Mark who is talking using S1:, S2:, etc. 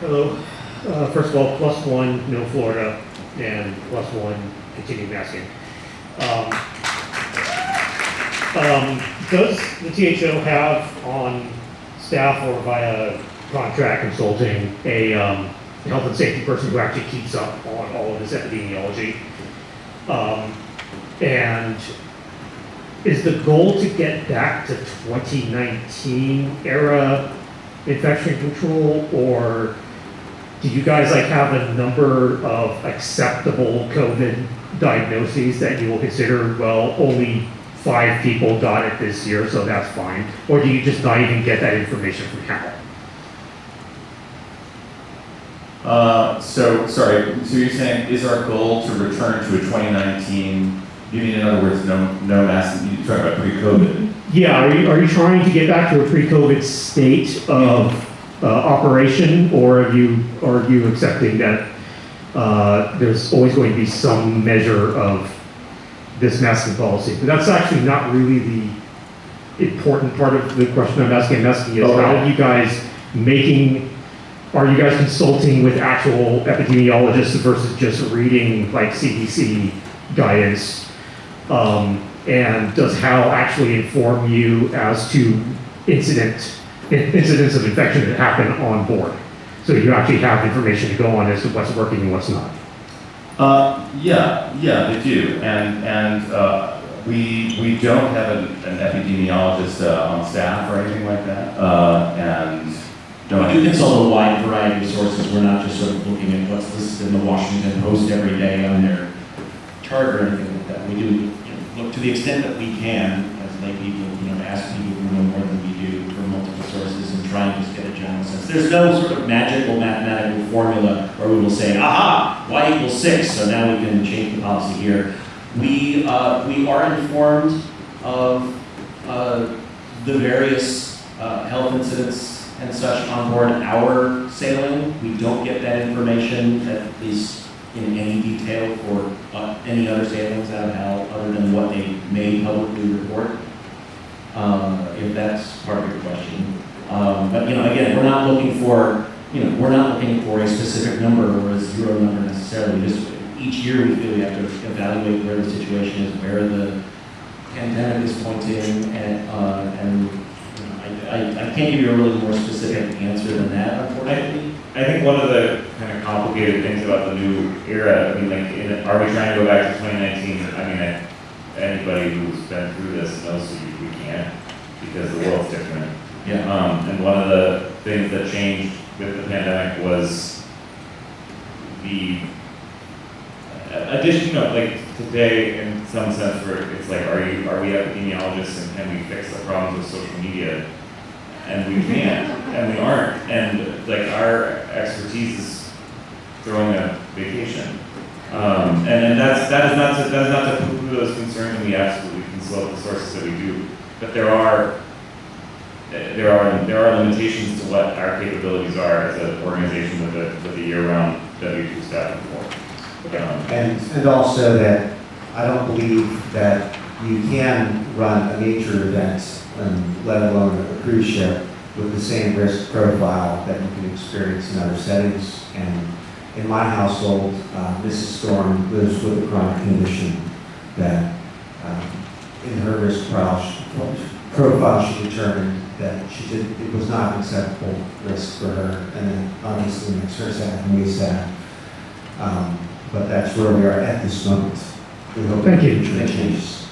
S1: Hello. Uh, First of all, plus one, no Florida, and plus one, continue masking. Um, um, Does the THO have on staff or via contract consulting a um, health and safety person who actually keeps up on all of this epidemiology? Um, And is the goal to get back to 2019 era infection control, or do you guys like have a number of acceptable COVID diagnoses that you will consider, well, only five people got it this year, so that's fine? Or do you just not even get that information from Hal?
S2: Uh, so, sorry, so you're saying, is our goal to return to a 2019, you mean in other words, no, no mass, you're talking about pre-COVID?
S1: Yeah, are you, are you trying to get back to a pre-COVID state of uh, operation, or are you, are you accepting that uh, there's always going to be some measure of this masking policy? But that's actually not really the important part of the question I'm asking. I'm asking is how are you guys making, are you guys consulting with actual epidemiologists versus just reading like CDC guidance? Um, and does HAL actually inform you as to incident, in- incidents of infection that happen on board? So you actually have information to go on as to what's working and what's not.
S2: Uh, yeah, yeah, they do, and, and, uh, we, we don't have an an epidemiologist, uh, on staff or anything like that, uh, and. no,
S3: We do consult a wide variety of sources, we're not just sort of looking at what's listed in the Washington Post every day on their chart or anything like that. We do, you know, look to the extent that we can, as lay people, There's no sort of magical mathematical formula where we will say, aha, y equals six, so now we can change the policy here. We, uh, we are informed of, uh, the various, uh, health incidents and such on board our sailing. We don't get that information, at least in any detail for uh, any other sailings out of HAL, other than what they may publicly report, uh, if that's part of your question. Um, But, you know, again, we're not looking for, you know, we're not looking for a specific number or a zero number necessarily. Just each year, we feel we have to evaluate where the situation is, where the pandemic is pointing, and, uh, and you know, I, I, I can't give you a really more specific answer than that, unfortunately.
S2: I think one of the kind of complicated things about the new era, I mean, like, in, are we trying to go back to twenty nineteen? I mean, I- anybody who's been through this knows we, we can't, because the world's different.
S3: Yeah.
S2: Um, and one of the things that changed with the pandemic was the addition, you know, like today in some sense where it's like, are you, are we epidemiologists and can we fix the problems with social media? And we can't, and we aren't, and like our expertise is throwing a vacation. Um, and, and that's, that is not to, that is not to poo-poo those concerns, and we absolutely can consult the sources that we do. But there are, there are, there are limitations to what our capabilities are as an organization with a, with a year-round W two staffing force. Um,
S4: And, and also that I don't believe that you can run a nature event, um, let alone a cruise ship, with the same risk profile that you can experience in other settings. And in my household, uh, Mrs. Storm lives with a chronic condition that, um, in her risk profile, profile, she determined that she did, it was not an acceptable risk for her. And then obviously makes her sad and me sad. Um, But that's where we are at this moment. We hope
S1: Thank you.
S4: that changes.